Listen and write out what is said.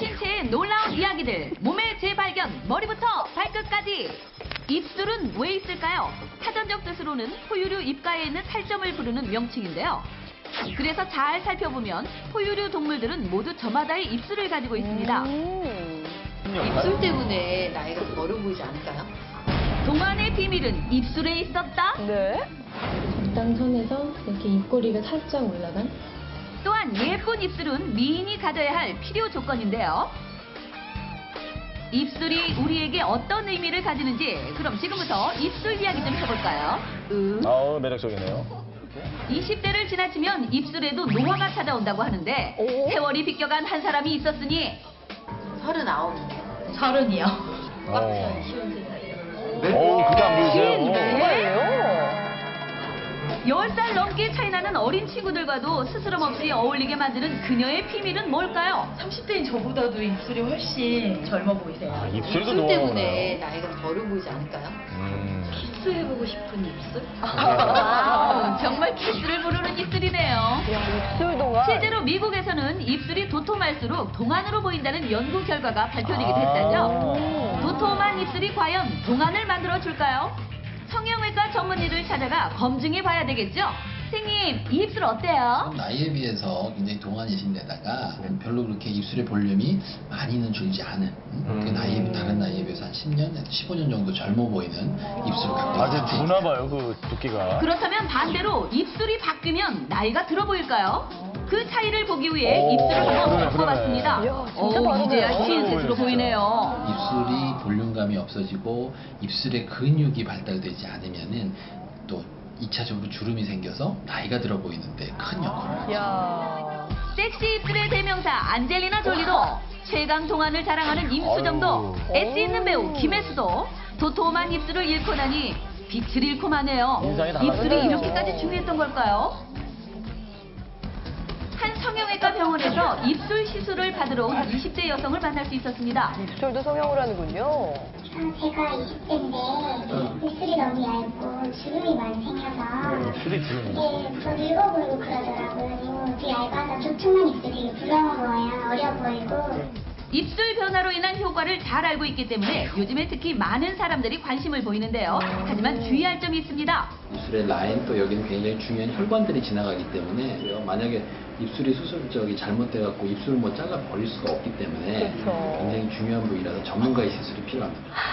신체의 놀라운 이야기들, 몸의 재발견, 머리부터 발끝까지. 입술은 왜 있을까요? 사전적 뜻으로는 포유류 입가에 있는 살점을 부르는 명칭인데요. 그래서 잘 살펴보면 포유류 동물들은 모두 저마다의 입술을 가지고 있습니다. 입술 때문에 나이가 좀 어려 보이지 않을까요? 동안의 비밀은 입술에 있었다. 네. 적당선에서 이렇게 입꼬리가 살짝 올라간 또한 예쁜 입술은 미인이 가져야 할 필요 조건인데요. 입술이 우리에게 어떤 의미를 가지는지 그럼 지금부터 입술 이야기 좀 해볼까요? 음. 아우 매력적이네요. 20대를 지나치면 입술에도 노화가 찾아온다고 하는데 오. 세월이 비껴간 한 사람이 있었으니 서른아홉. 서른이요. 어. 쉬운 세상에. 오 그게 안 보이세요? 10살 넘게 차이나는 어린 친구들과도 스스럼 없이 어울리게 만드는 그녀의 비밀은 뭘까요? 30대인 저보다도 입술이 훨씬 젊어 보이세요. 아, 입술도 입술 때문에 나이가 좀 어려 보이지 않을까요? 음. 키스해보고 싶은 입술? 아, 정말 키스를 부르는 입술이네요. 야, 입술 동안. 실제로 미국에서는 입술이 도톰할수록 동안으로 보인다는 연구 결과가 발표되기도 아. 했다죠. 도톰한 입술이 과연 동안을 만들어 줄까요? 성형외과 전문의를 찾아가 검증해 봐야 되겠죠? 선생님, 이 입술 어때요? 나이에 비해서 굉장히 동안이신 데다가 별로 그렇게 입술의 볼륨이 많이는 줄지 않은 음, 그 음. 나이에 다른 나이에 비해서 한 10년, 15년 정도 젊어 보이는 입술을 갖고 아주 있는 두나 봐요 그 두께가. 그렇다면 반대로 입술이 바뀌면 나이가 들어 보일까요? 그 차이를 보기 위해 오, 입술을 한번 그러네, 바꿔봤습니다. 그러네. 이야, 진짜 오, 다르네요. 이제야 어, 신셋으로 보이네, 보이네요. 입술이 볼륨감이 없어지고 입술의 근육이 발달되지 않으면은 또 2차적으로 주름이 생겨서 나이가 들어 보이는데 큰 역할을 하죠. 야. 섹시 입술의 대명사 안젤리나 졸리도 최강 동안을 자랑하는 임수정도 아유. 엣지 있는 배우 김혜수도 도톰한 입술을 잃고 나니 빛을 잃고 마네요. 인상이. 입술이 이렇게까지 중요했던 걸까요? 한 성형외과 병원에서 입술 시술을 받으러 온 20대 여성을 만날 수 있었습니다. 입술도 성형을 하는군요. 제가 20대인데 입술이 너무 얇고 주름이 많이 생겨서 입술이 주름이. 이게 더 늙어 보이고 그러더라고요. 되게 얇아서 두툼한 입술이 부러워 보여요. 어려 보이고. 입술 변화로 인한 효과를 잘 알고 있기 때문에 요즘에 특히 많은 사람들이 관심을 보이는데요. 하지만 주의할 점이 있습니다. 입술의 라인 또 여기는 굉장히 중요한 혈관들이 지나가기 때문에 만약에 입술이 수술적이 잘못돼 갖고 입술을 뭐 잘라 버릴 수가 없기 때문에 그렇죠. 굉장히 중요한 부위라서 전문가의 시술이 필요합니다.